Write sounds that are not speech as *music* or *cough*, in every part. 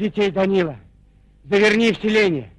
детей, Данила. Заверни в селение.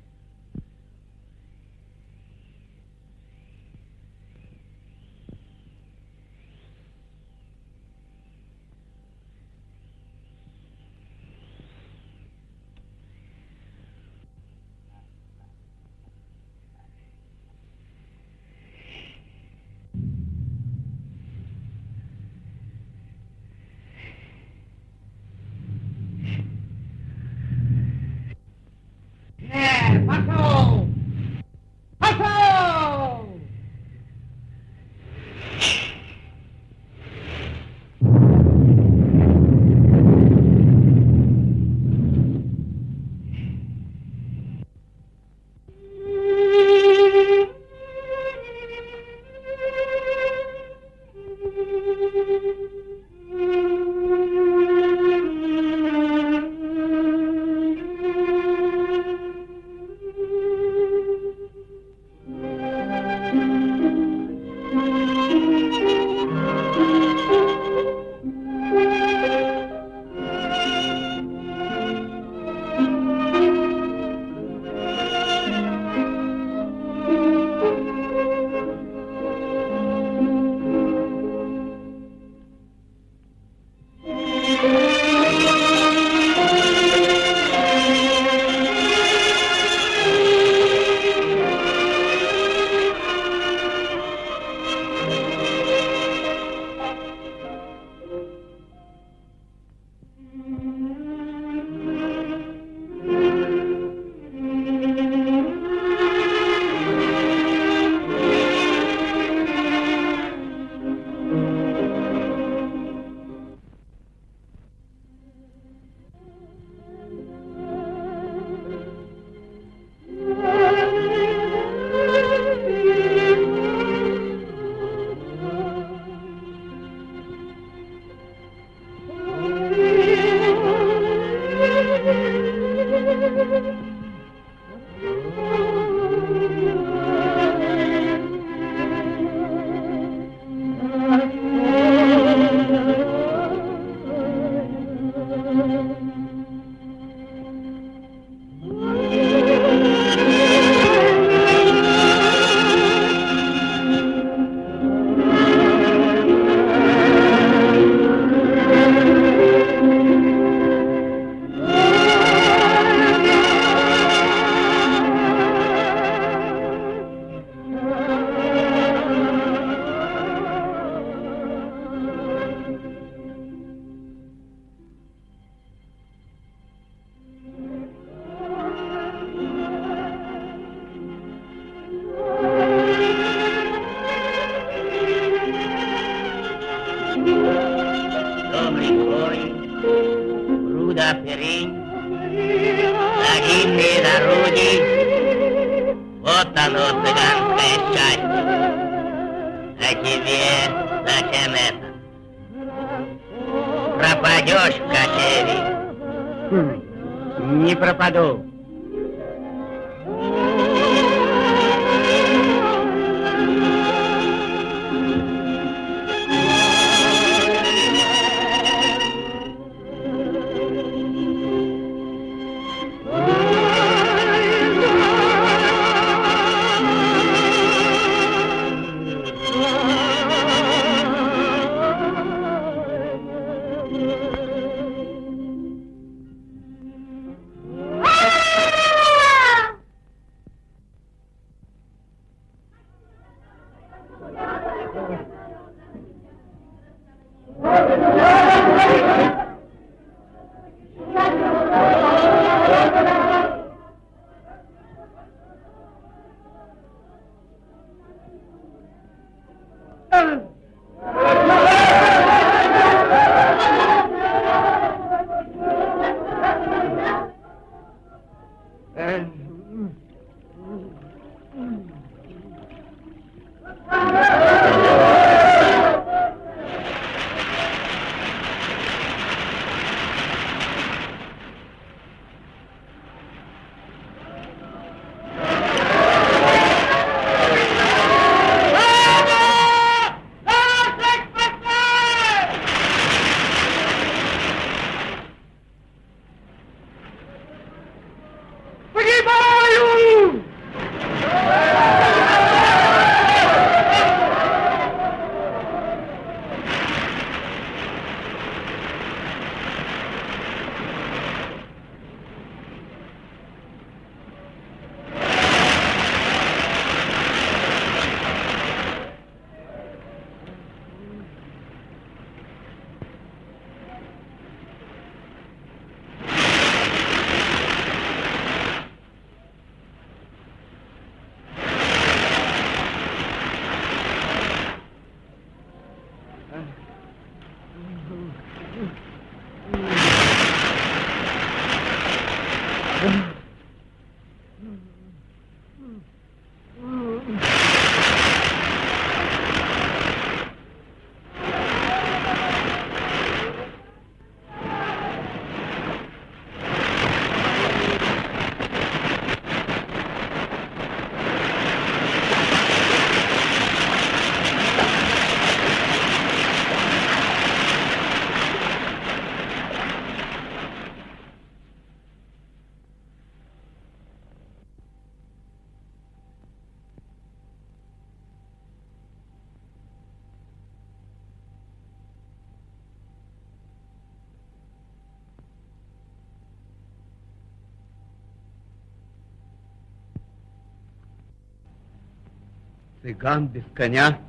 Цыган без коня,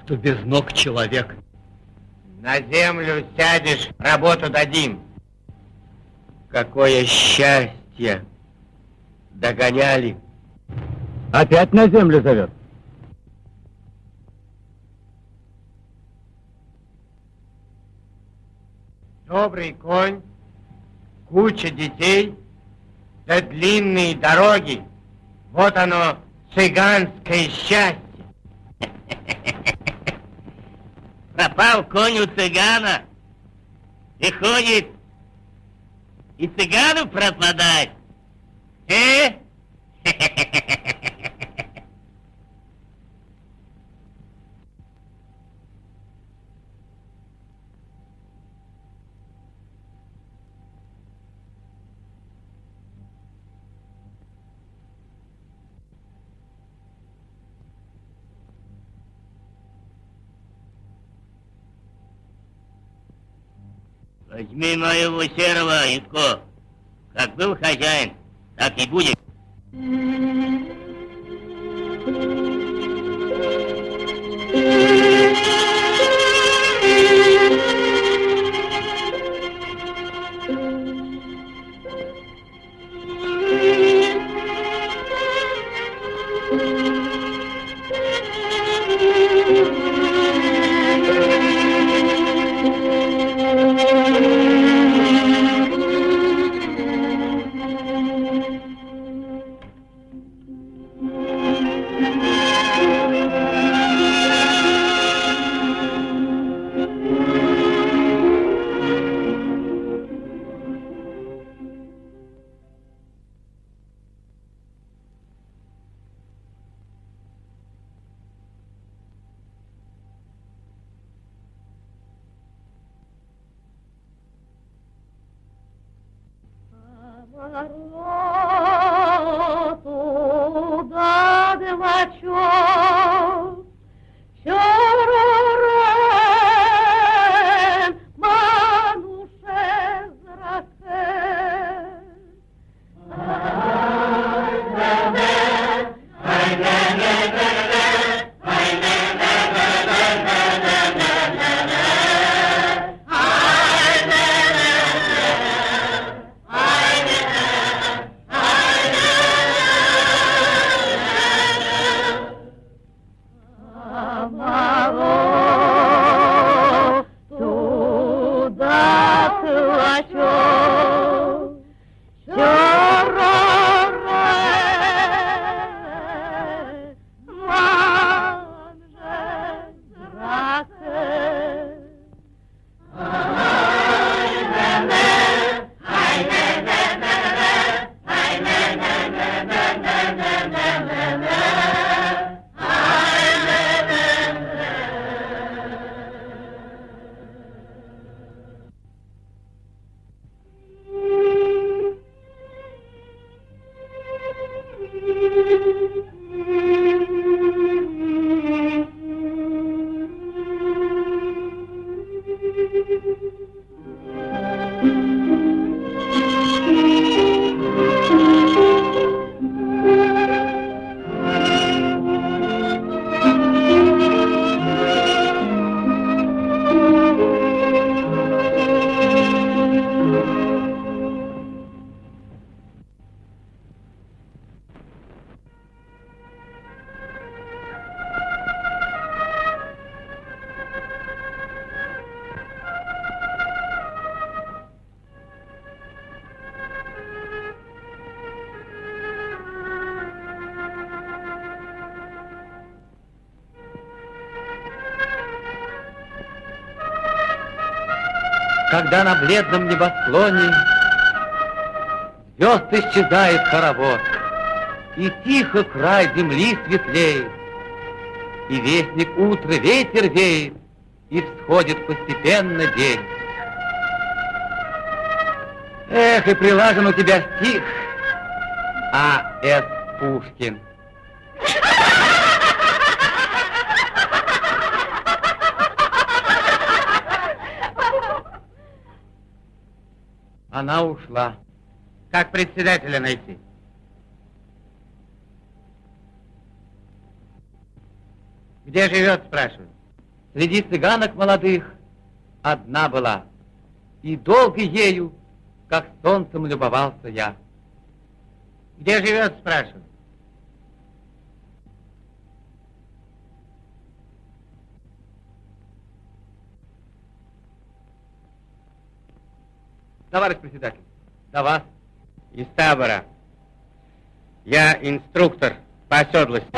что без ног человек. На землю сядешь, работу дадим. Какое счастье! Догоняли. Опять на землю зовет. Добрый конь, куча детей, да длинные дороги. Вот оно, цыганское счастье. Пропал конь у цыгана. И ходит, и цыгану пропадать. Э? *laughs* Возьми моего серого, Итко. Как был хозяин, так и будет. Bye. На бледном небосклоне Звезд исчезает хоровод, И тихо край земли светлеет, И вестник утра ветер веет, И всходит постепенно день. Эх, и прилажен у тебя стих, А. С. Пушкин. Она ушла. Как председателя найти? Где живет, спрашиваю? Среди цыганок молодых одна была, И долго ею, как солнцем любовался я. Где живет, спрашиваю? Товарищ председатель, до вас. Из табора. Я инструктор по оседлости.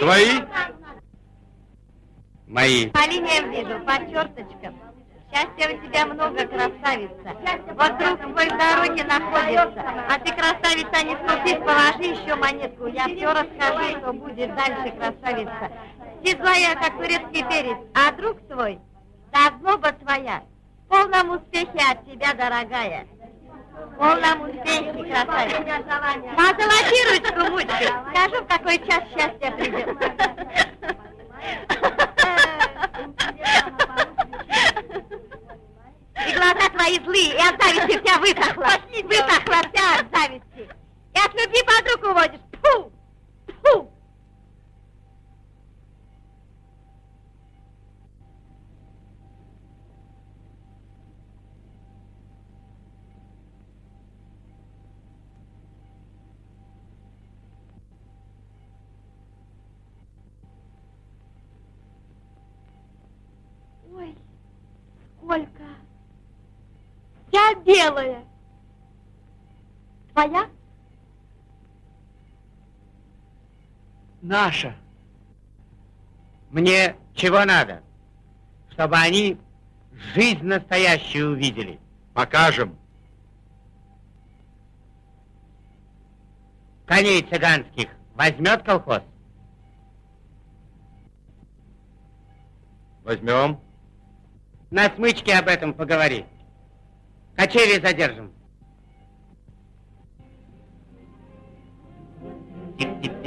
Твои? Мои. По линиям вижу, по черточкам. Счастья у тебя много, красавица. Твой в дороге находится. А ты, красавица, не скупись, положи еще монетку. Я все расскажу, что будет дальше, красавица. Ты злая, как турецкий перец, а друг твой, да злоба твоя, в полном успехе от тебя, дорогая. В полном успехе, красавица. Позолоти ручку. Скажу, в какой час счастье придет. И глаза твои злые, и от зависти вся высохла. Высохла вся от зависти. И от любви подруг уводишь. Фу! Фу! Вся белая. Твоя? Наша. Мне чего надо? Чтобы они жизнь настоящую увидели. Покажем. Коней цыганских возьмет колхоз? Возьмем. На смычке об этом поговори. Качели задержим. Хлеб,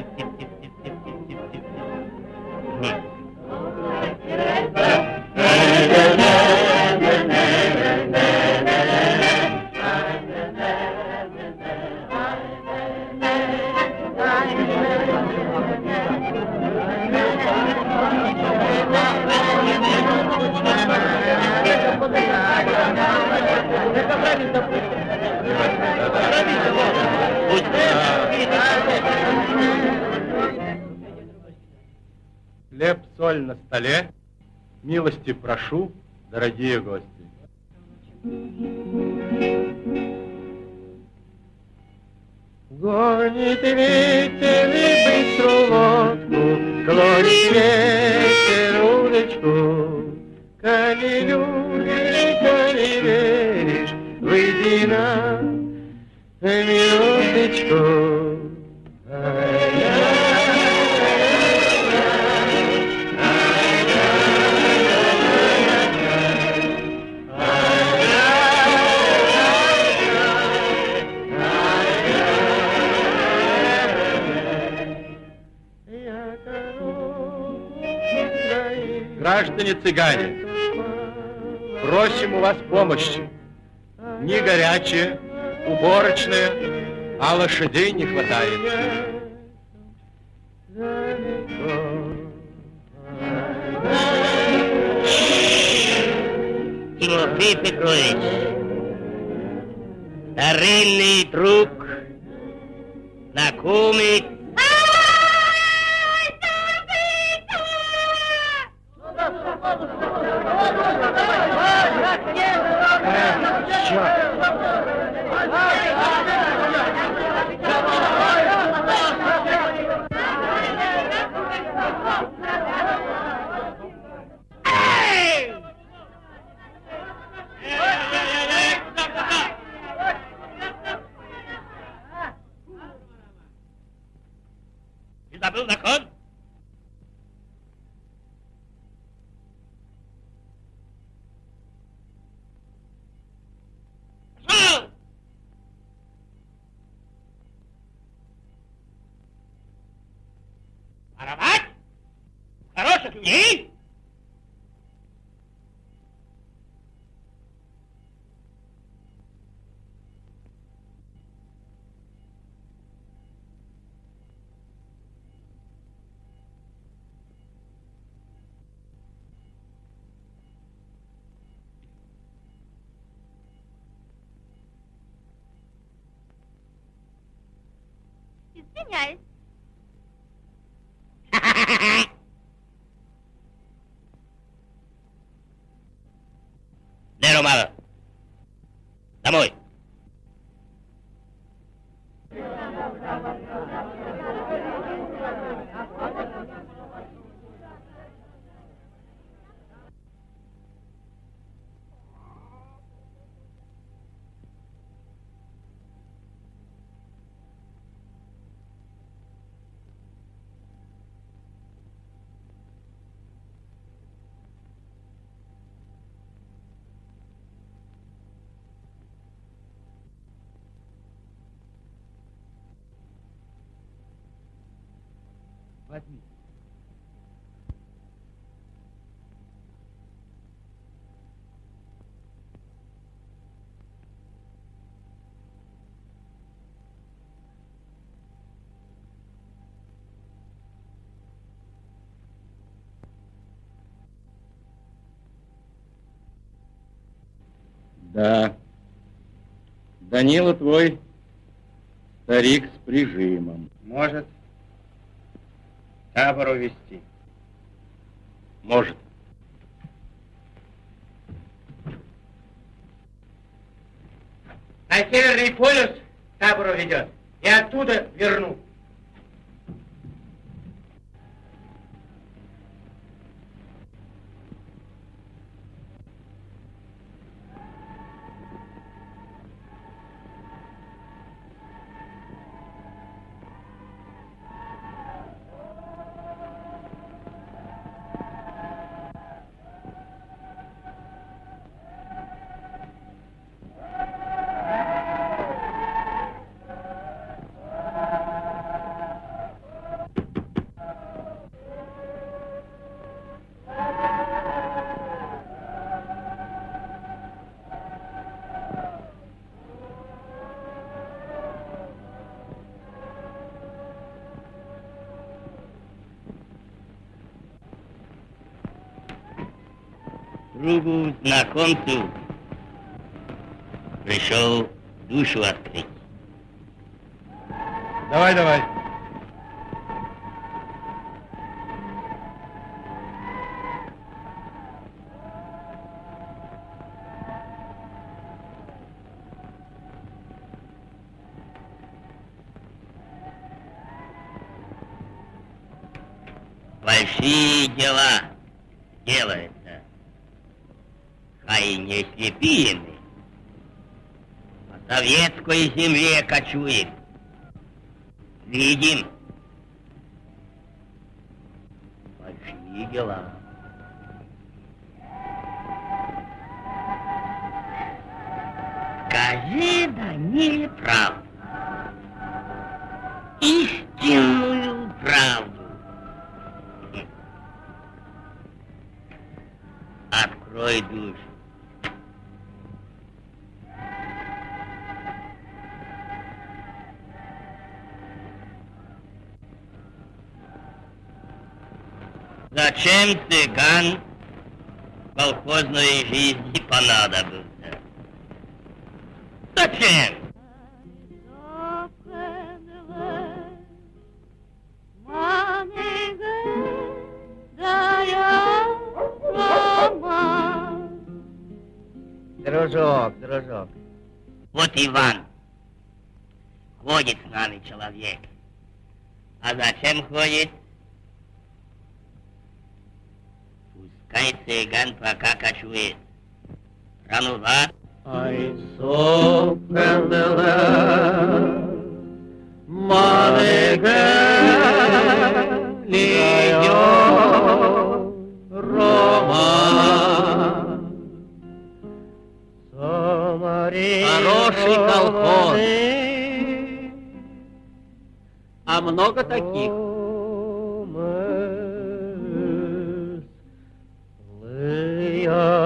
прошу, дорогие гости. Гонит вас помощи. Не горячее, уборочное, а лошадей не хватает. Тимофей Петрович, старинный друг, знакомый Ne? Señor, ప్రమాదం నమోయ్. Да. Данила твой старик с прижимом. Может табор увести. Может. На Северный полюс табор уведет. И оттуда верну. Другу, знакомцу пришел душу открыть. Давай, давай. Советской земле кочуем. Видим. Большие дела. Скажи, Даниле, правду. Истинную правду. Открой душу. Зачем цыган колхозной жизни понадобился? Зачем? Дружок, дружок. Вот Иван. Ходит с нами человек. А зачем ходит? Пускай цыган пока кочует. Ранува. I saw Candela, Рома. Хороший колхоз. А много таких? Много.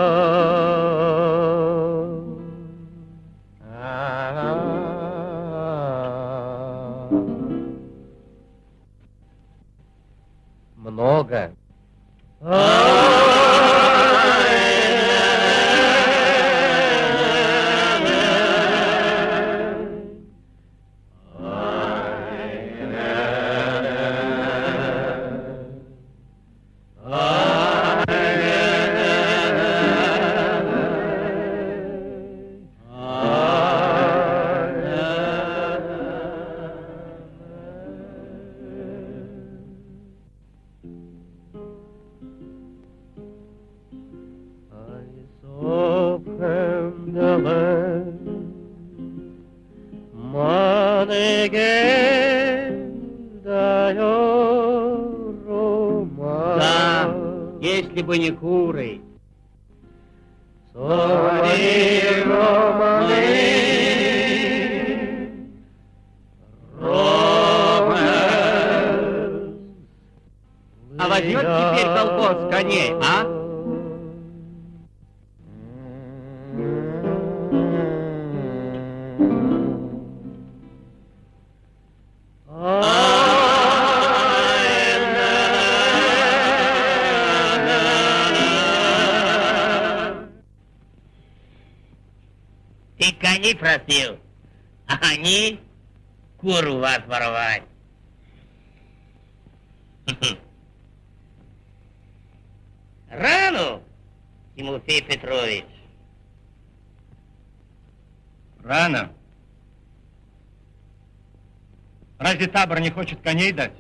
Табор не хочет коней дать?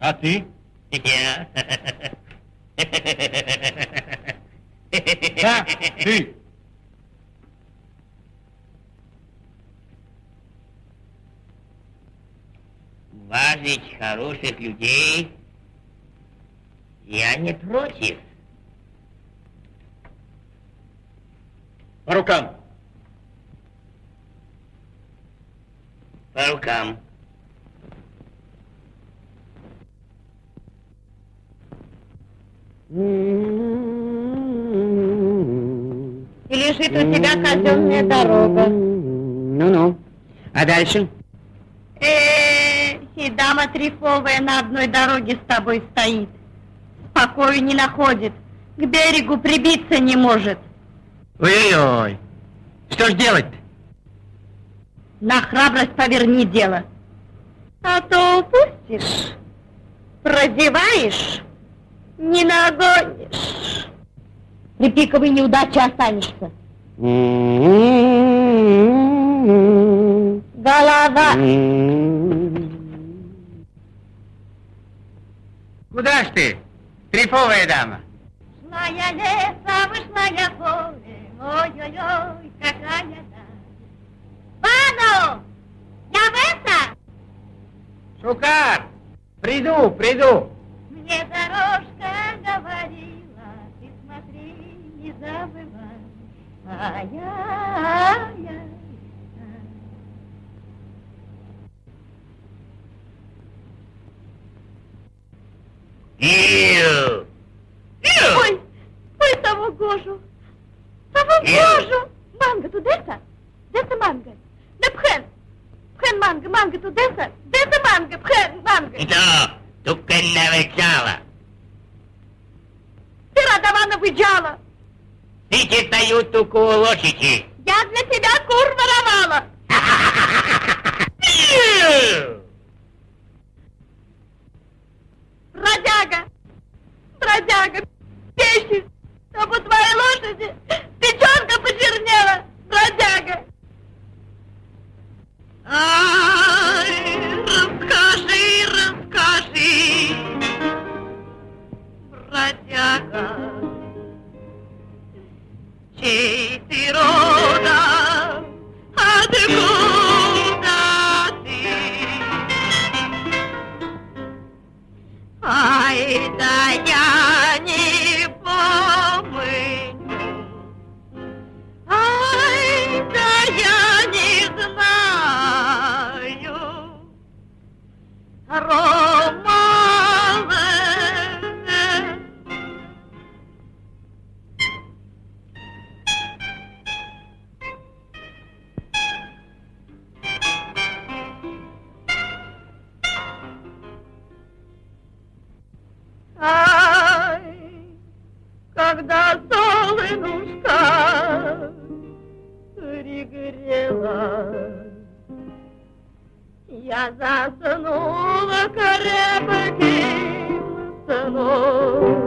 А ты? Я. Да, ты. Важить хороших людей я не против. По рукам. По рукам. Лежит у тебя казенная дорога. Ну-ну. А дальше? Эй, И дама трифовая на одной дороге с тобой стоит. Покою не находит, к берегу прибиться не может. Ой-ой-ой, что ж делать-то? На храбрость поверни дело. А то упустишь, прозеваешь, не нагонишь. При пиковой неудаче останешься. Голова. Куда ж ты, трифовая дама? Шла я лесом, вышла я поле, ой-ой-ой, какая даль. Пану, я в это, Шукар, приду, приду. мне дорожка говорила, ты смотри, не забывай. Ию! Ию! Ой, ой, того гожу, того гожу. Манго ту деса, манго. Не пхен, пхен манго, манго ту деса, манго, пхен. Ito, tukan na вокзала. Ты Радована выджала, Тики дают туку лошади. я для тебя кур воровала. Бродяга, бродяга, пещи, чтоб у твоей лошади печенка почернела, бродяга. Ай, расскажи, расскажи, бродяга, чей ты откуда ты? Ай, да я не помню. Ай, да я не знаю. Романа. Когда солнышко пригрело, я заснула крепким сном.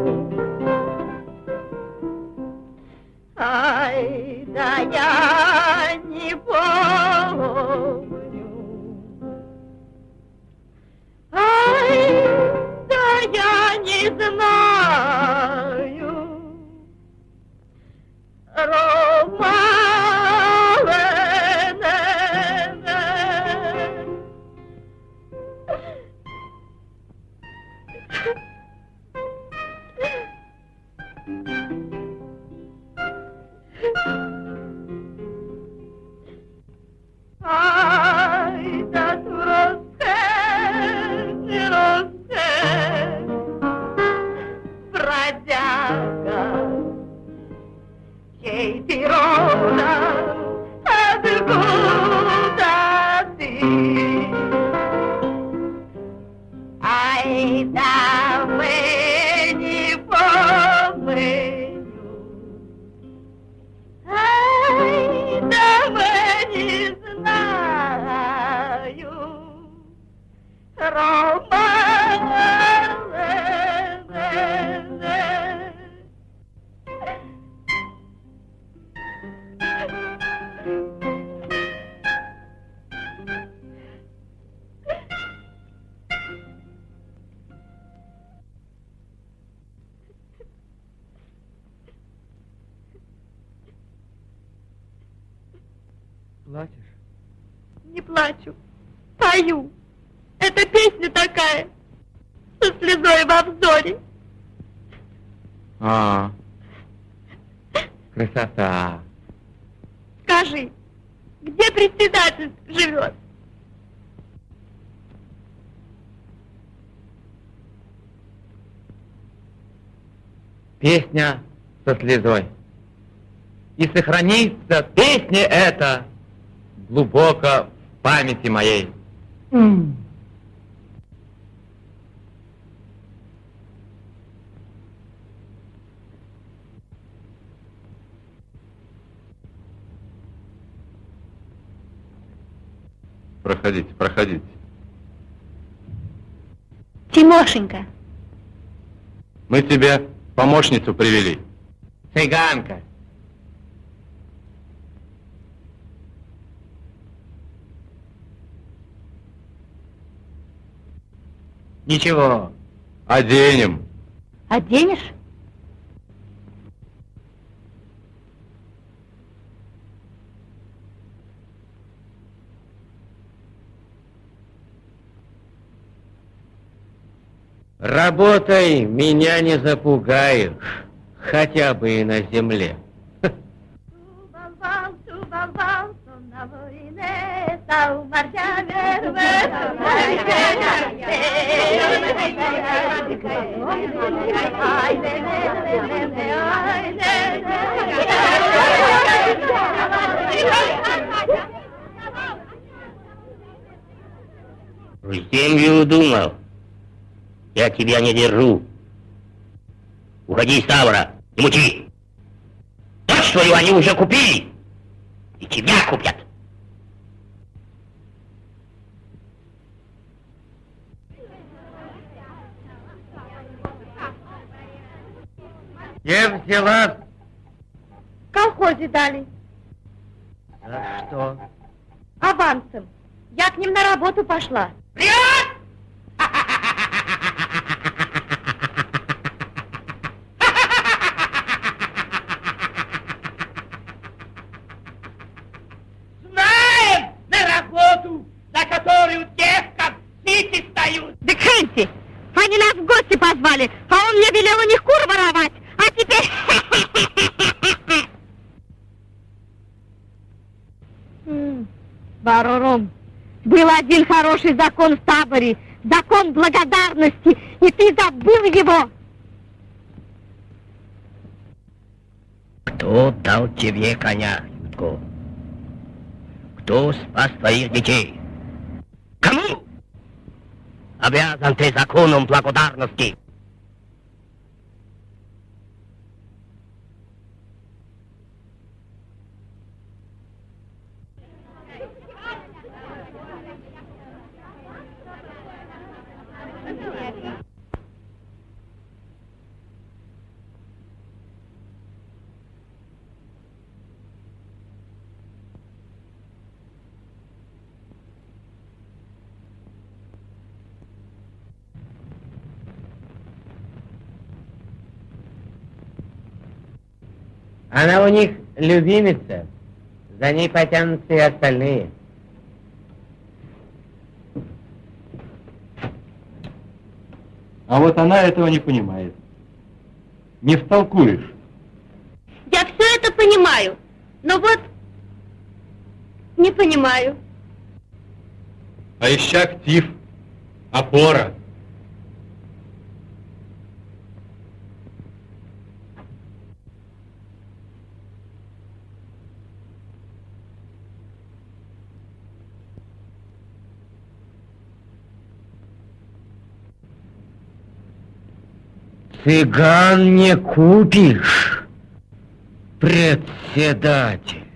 слезой. И сохранится песня эта глубоко в памяти моей. Mm. Проходите, проходите. Тимошенька. Мы тебе помощницу привели. Цыганка. Ничего. Оденем. Оденешь? Работай, меня не запугаешь, хотя бы и на земле. Землю думал. Я тебя не держу. Уходи из мучи. Дочь твою они уже купили. И тебя купят. Где взяла? В колхозе дали. За что? Авансом. Я к ним на работу пошла. Знаем на работу, за которую девкам сити стают. Да Хэнси, они нас в гости позвали, а он мне велел у них кур воровать. А теперь... М, Барором, был один хороший закон в таборе, закон благодарности, и ты забыл его. Кто дал тебе коня, Ютко? Кто спас твоих детей? Кому? Обязан ты законом благодарности. Она у них любимица. За ней потянутся и остальные. А вот она этого не понимает. Не втолкуешь. Я все это понимаю, но вот не понимаю. А еще актив, опора. Цыган не купишь, председатель.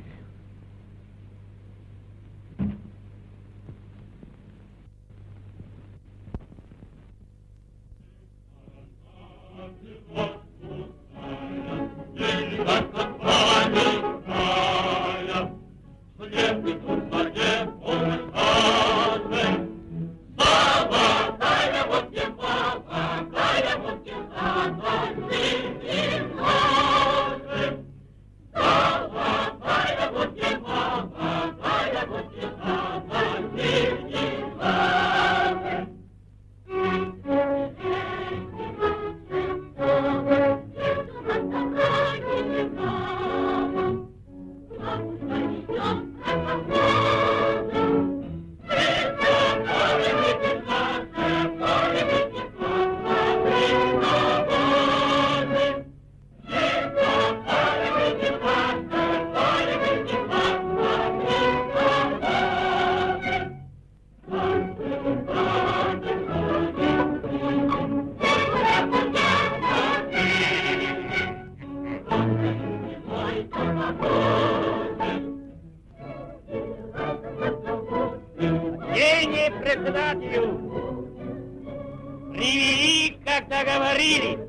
Председателю! Привели, как договорились!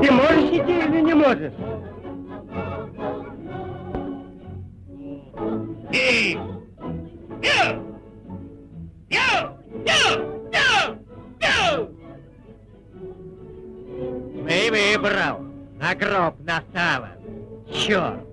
Ты можешь идти или не можешь? Ё! Ё! Ё! Ё! Ё! Мы выбрал на гроб настава. Черт!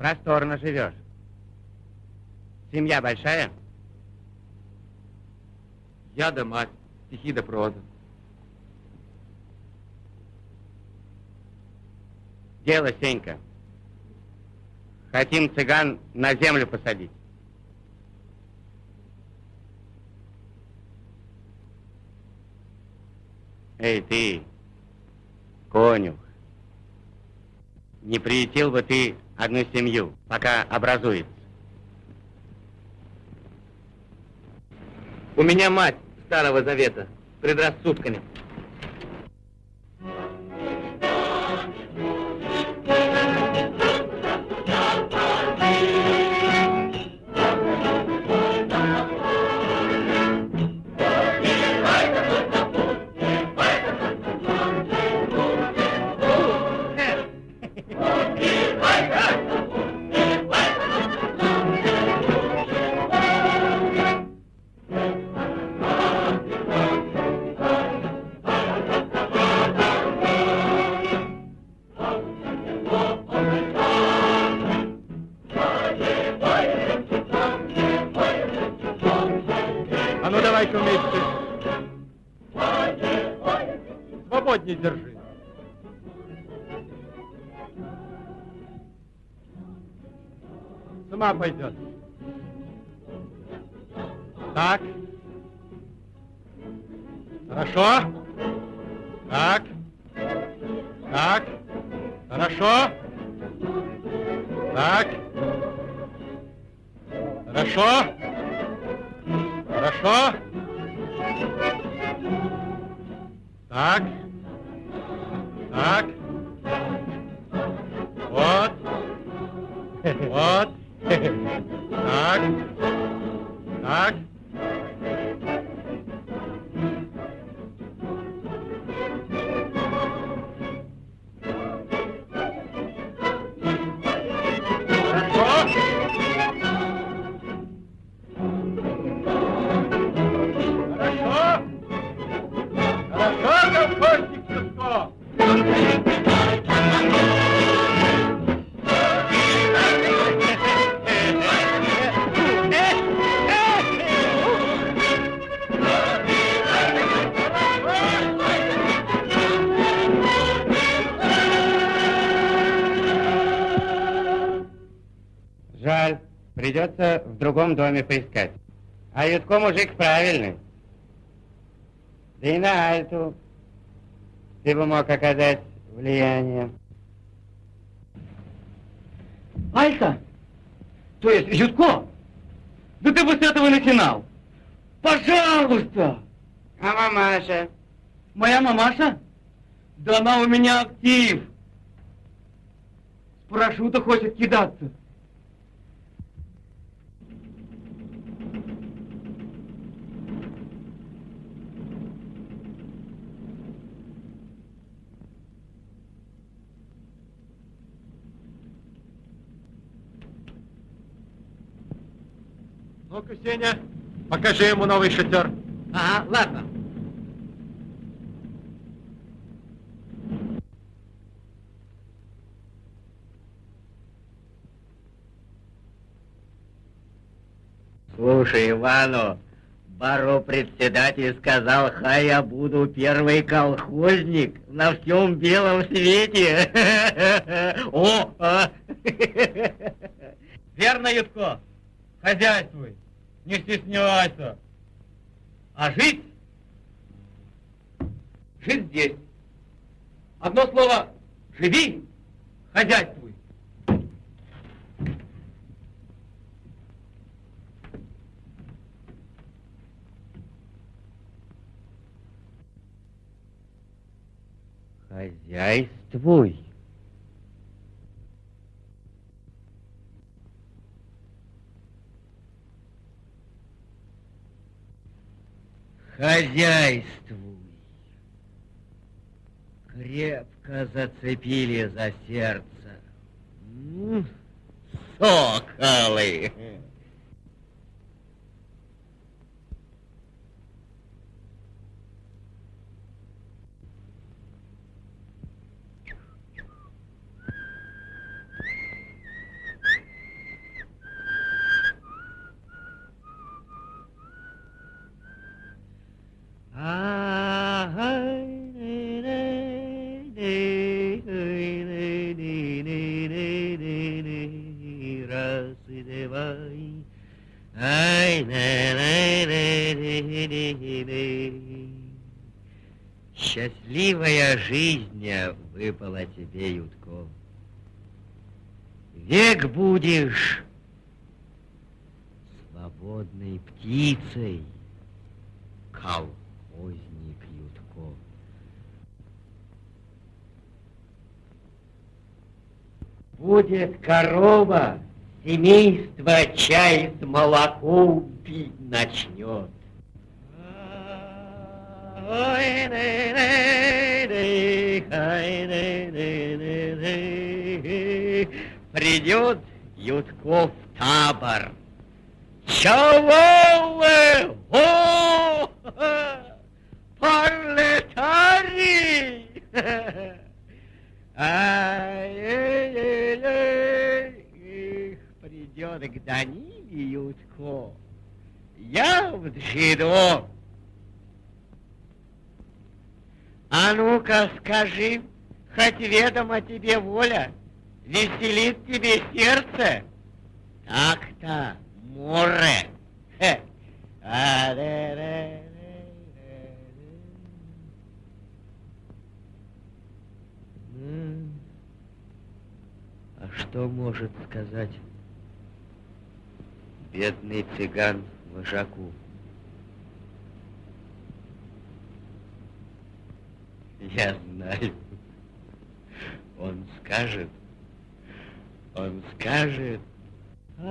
Просторно живешь. Семья большая? Я да мать, стихи да проза. Дело, Сенька. Хотим цыган на землю посадить. Эй, ты, конюх, не приютил бы ты одну семью, пока образуется? У меня мать Старого Завета предрассудками. Так. Хорошо. Так. Так. Хорошо. Так. Хорошо? Хорошо? Так. Так. Вот. Вот. Так. Так. Другом доме поискать. А Ютко мужик правильный. Да и на Альту ты бы мог оказать влияние. Алька? То есть Ютко? Да ты бы с этого начинал. Пожалуйста! А мамаша? Моя мамаша? Да она у меня актив. С парашюта хочет кидаться. Ну-ка, Сеня, покажи ему новый шатер. Ага, ладно. Слушай, Ивану, баро председатель сказал, хай я буду первый колхозник на всем белом свете. *laughs* О. *laughs* Верно, Ютко? Хозяйствуй, не стесняйся. А жить? Жить здесь. Одно слово, живи, хозяйствуй. Хозяйствуй. Хозяйствуй. Крепко зацепили за сердце. Соколы. Век будешь свободной птицей, колхозник Ютко. Будет корова, семейство чай с молоком пить начнет. Ой, Придет Ютко в табор. Чего вы? О, пролетарий! Ай-яй-яй, придет к Даниле Ютко. Я в джидо. А ну-ка скажи, хоть ведомо тебе воля, веселит тебе сердце? Так-то, море. М. А что может сказать Бедный цыган вожаку. Я знаю. Он скажет, он скажет. Мы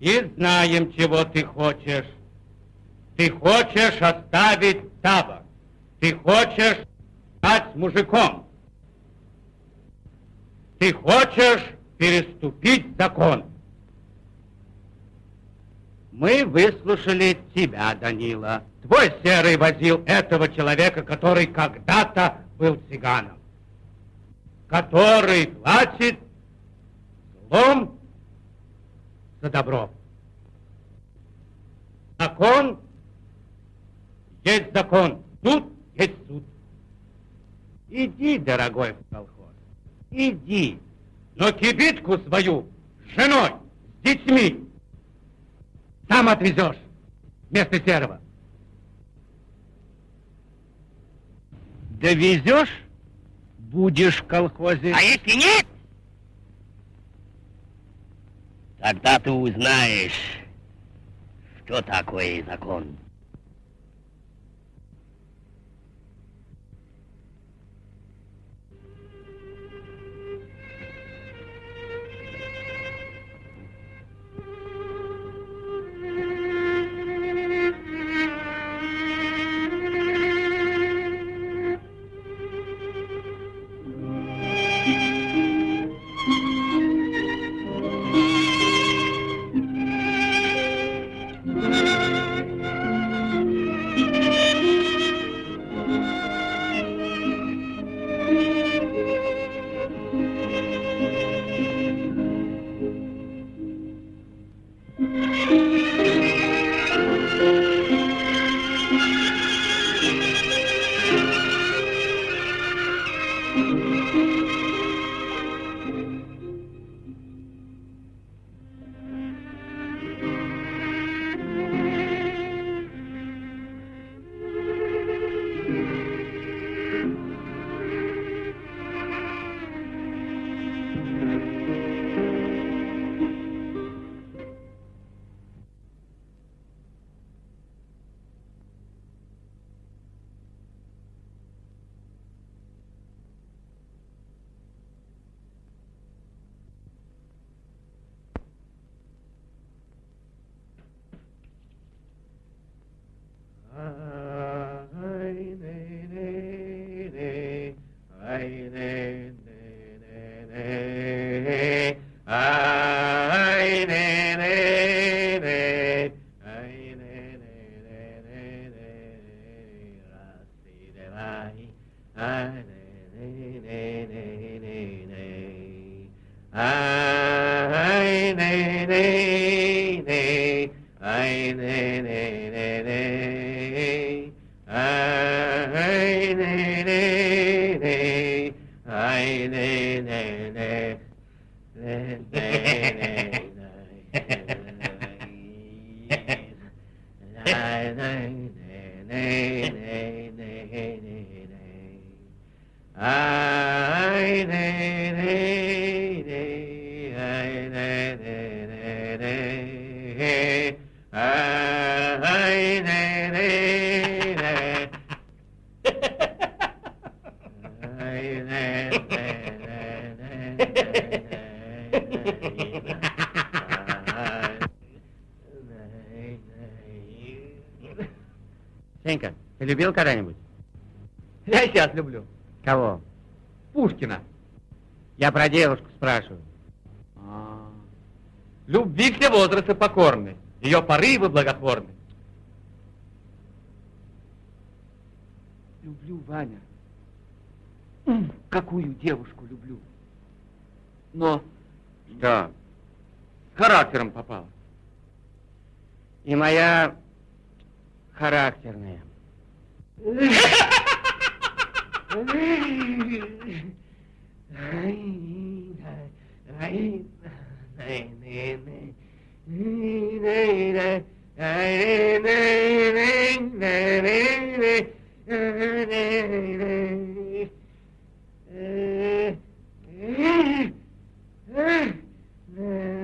И знаем, чего ты хочешь. Ты хочешь оставить табор. Ты хочешь стать мужиком. Ты хочешь переступить закон. Мы выслушали тебя, Данила. Твой серый возил этого человека, который когда-то был цыганом который платит злом за добро. Закон есть закон, суд есть суд. Иди, дорогой, в колхоз, иди, но кибитку свою с женой, с детьми сам отвезешь вместо серого. Довезешь? Будешь в колхозе. А если нет, тогда ты узнаешь, что такое закон. Я про девушку спрашиваю. А, Любви все возрасты покорны, ее порывы благотворны. Люблю, Ваня. Какую девушку люблю. Но Что? с характером попала. и моя характерная. *laughs* Yeah.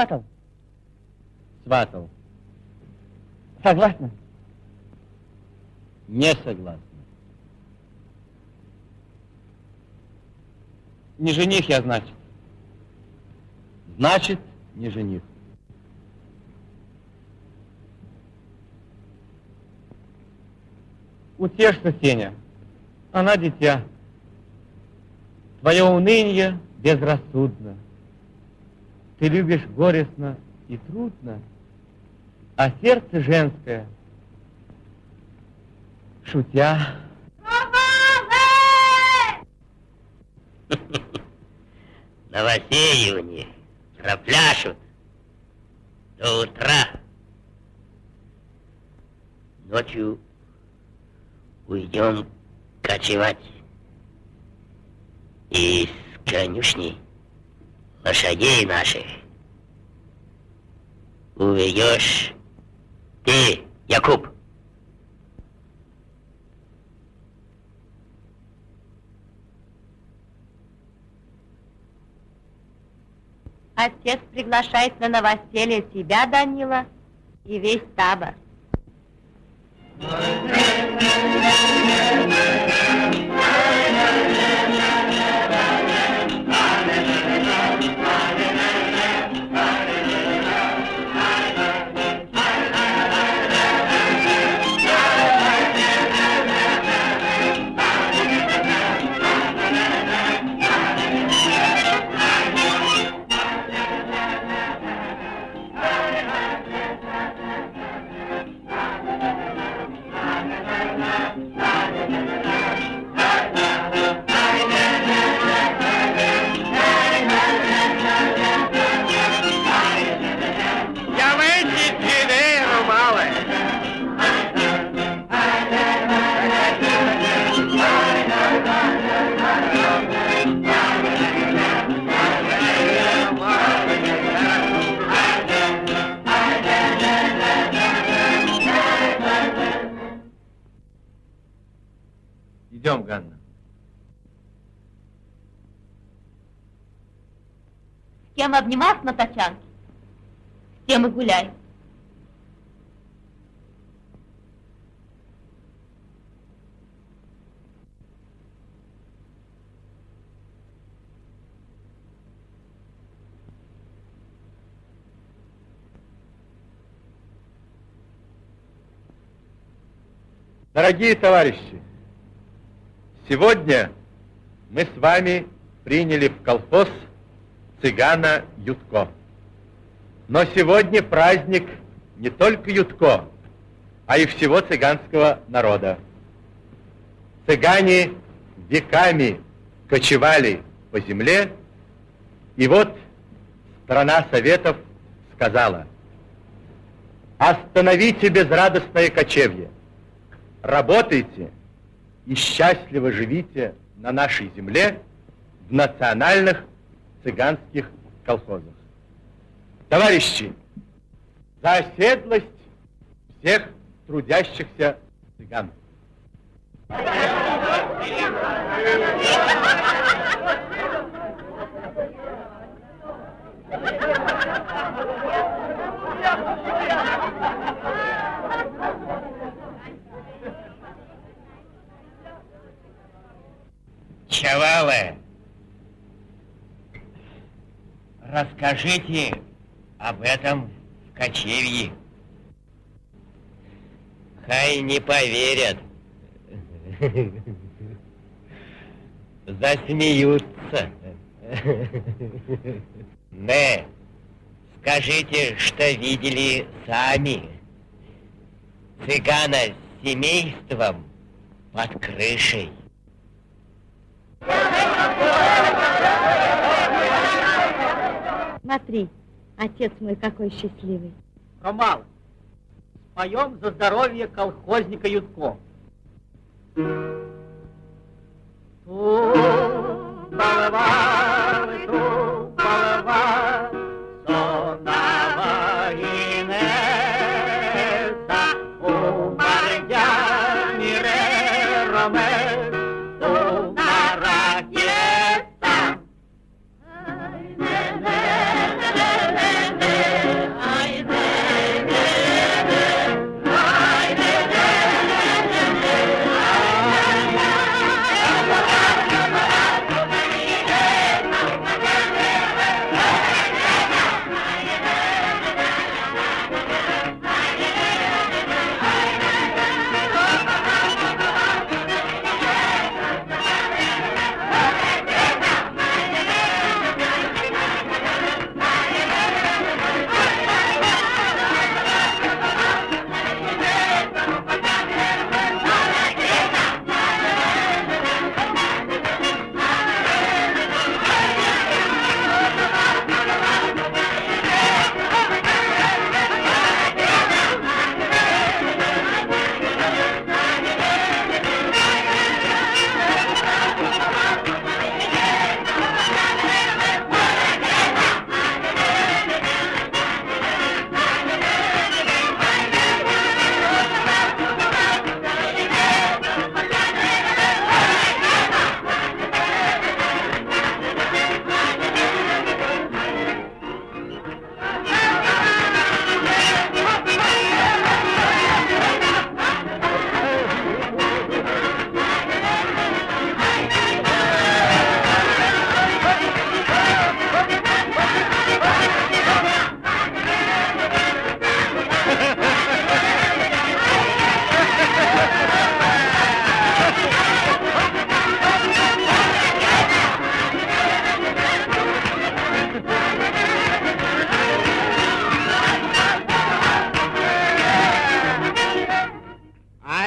Сватал? Сватал. Согласна? Не согласен. Не жених я, значит. Значит, не жених. Утешься, Сеня. Она дитя. Твое уныние безрассудно. Ты любишь горестно и трудно, а сердце женское, шутя, *laughs* Новосеивание пропляшут до утра. Ночью уйдем кочевать. И с конюшни лошадей наших уведешь. Ты, Якуб, Отец приглашает на новоселье тебя, Данила, и весь табор. Явайте обнимался на тачанке, с тем и гуляй. Дорогие товарищи, сегодня мы с вами приняли в колхоз цыгана Ютко. Но сегодня праздник не только Ютко, а и всего цыганского народа. Цыгане веками кочевали по земле, и вот страна Советов сказала, остановите безрадостное кочевье, работайте и счастливо живите на нашей земле в национальных цыганских колхозах. Товарищи, за оседлость всех трудящихся цыган. Чавалы, расскажите об этом в кочевье. Хай не поверят. Засмеются. Не, скажите, что видели сами. Цыгана с семейством под крышей. Смотри, отец мой какой счастливый. Ромал, споем за здоровье колхозника Ютко. Ту-балава,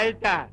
alta.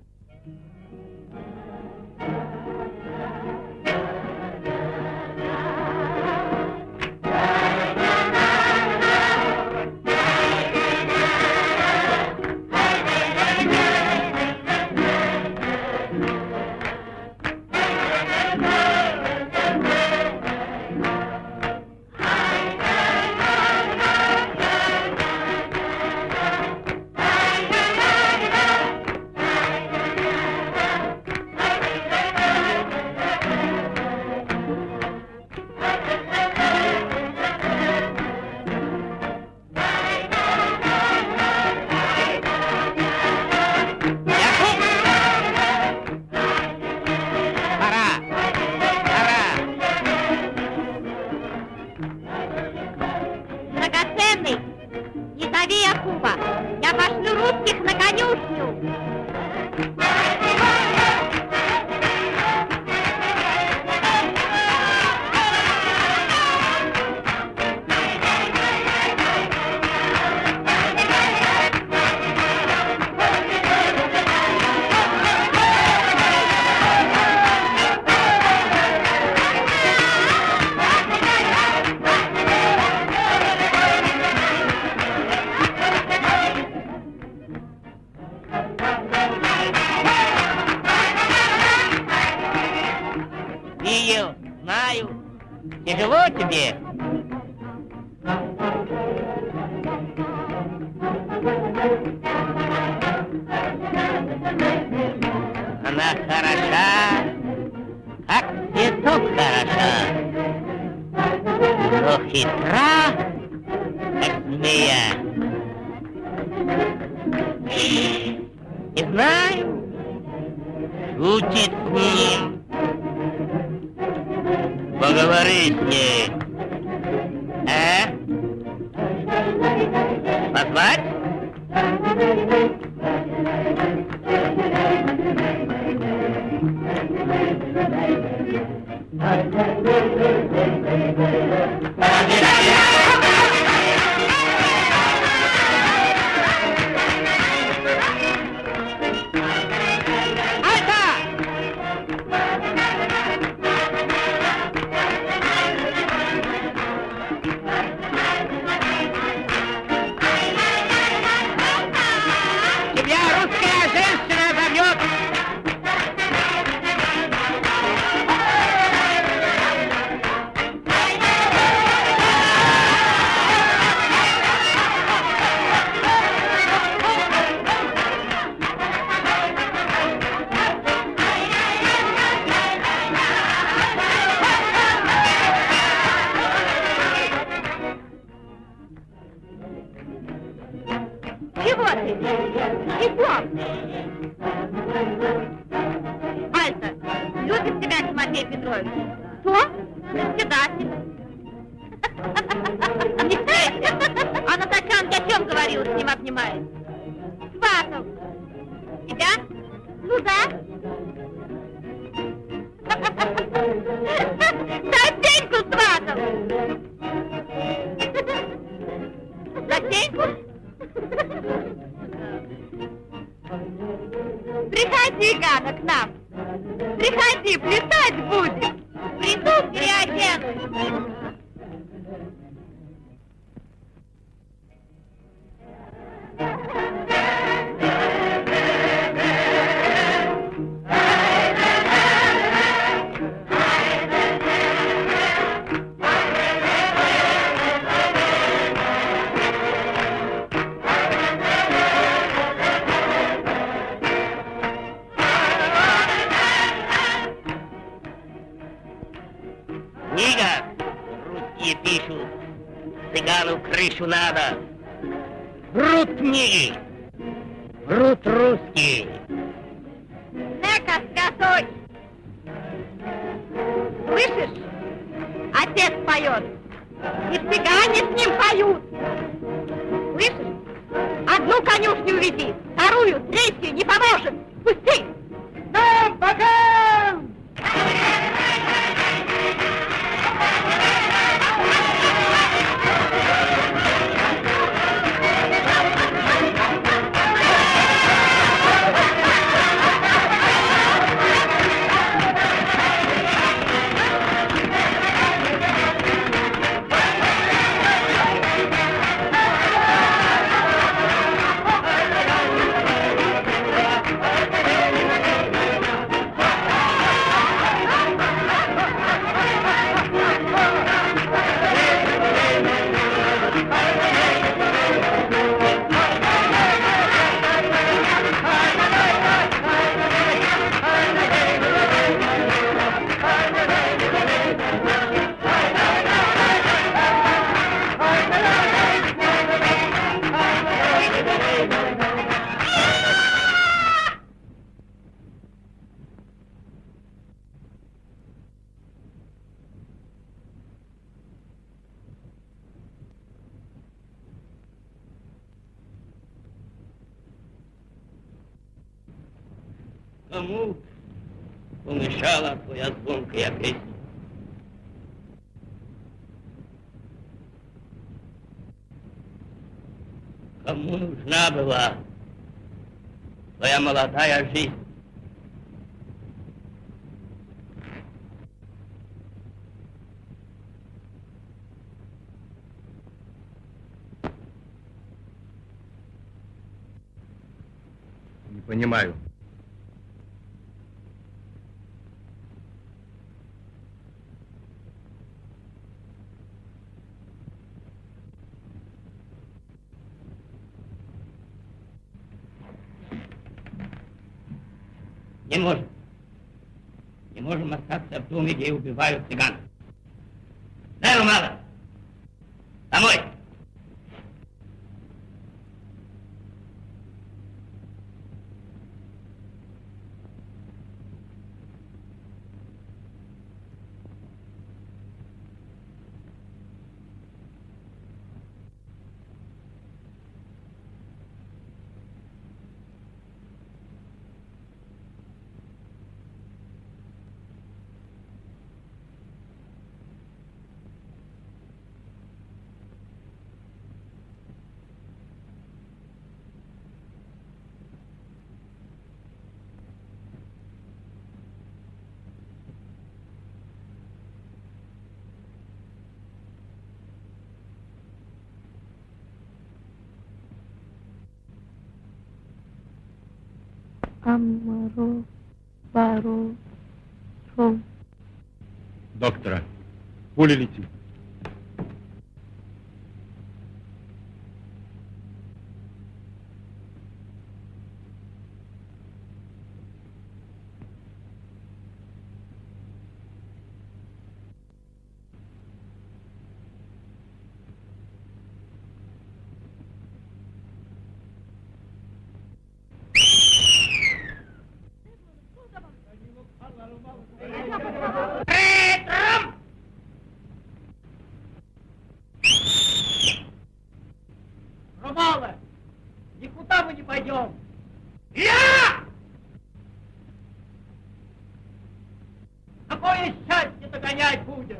Кому нужна была твоя молодая жизнь? Не понимаю. Не можем. Не можем остаться в доме, где убивают цыган. Дай мало. Домой. Амаро, баро, ром. Доктора, пуля летит. Ромала, никуда мы не пойдем. Я! Какое счастье догонять будем.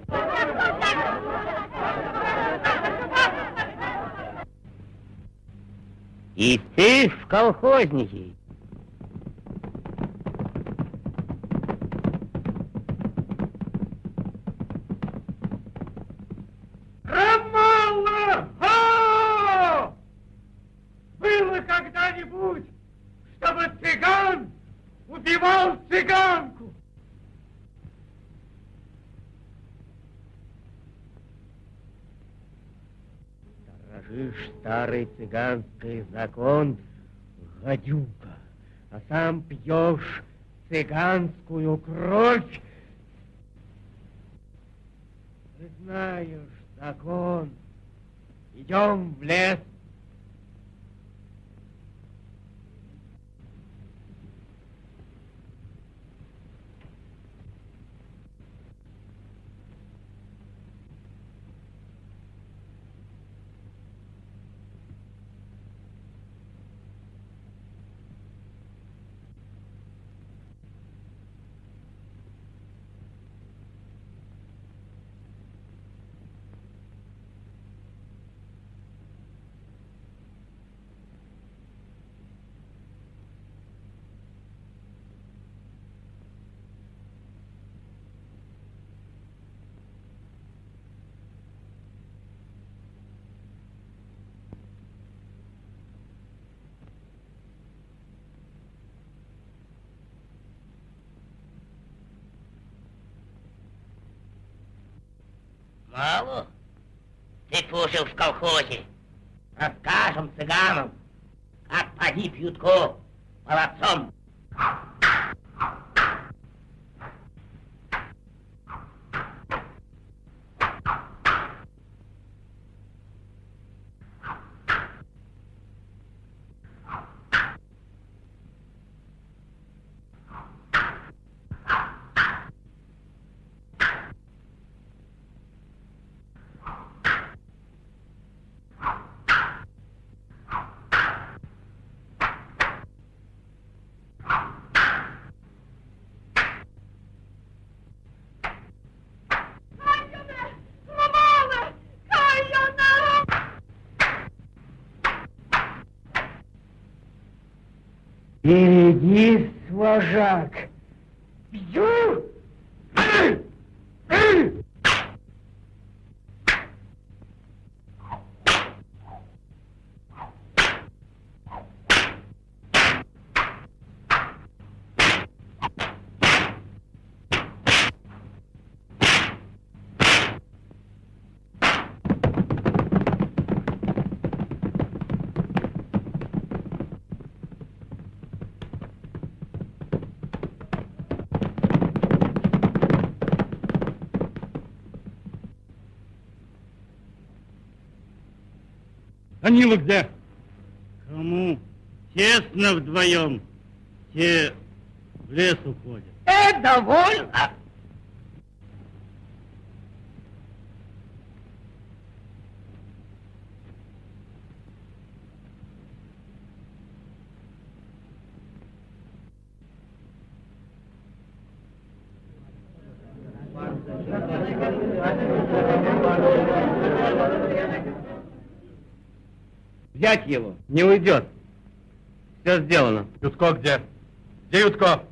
И ты в колхозники. Ромала! Ха! Было когда-нибудь, чтобы цыган убивал цыганку? Сторожишь старый цыганский закон, гадюка, а сам пьешь цыганскую кровь. Ты знаешь закон. Идем в лес. Мало? Ты служил в колхозе. Расскажем цыганам, как погиб Ютко молодцом. Берегись, вожак. Бью! Ай! Ай! Данила где? Кому? Тесно вдвоем. Те в лес уходят. Э, довольно. Взять его, не уйдет. Все сделано. Ютко где? Где Ютко?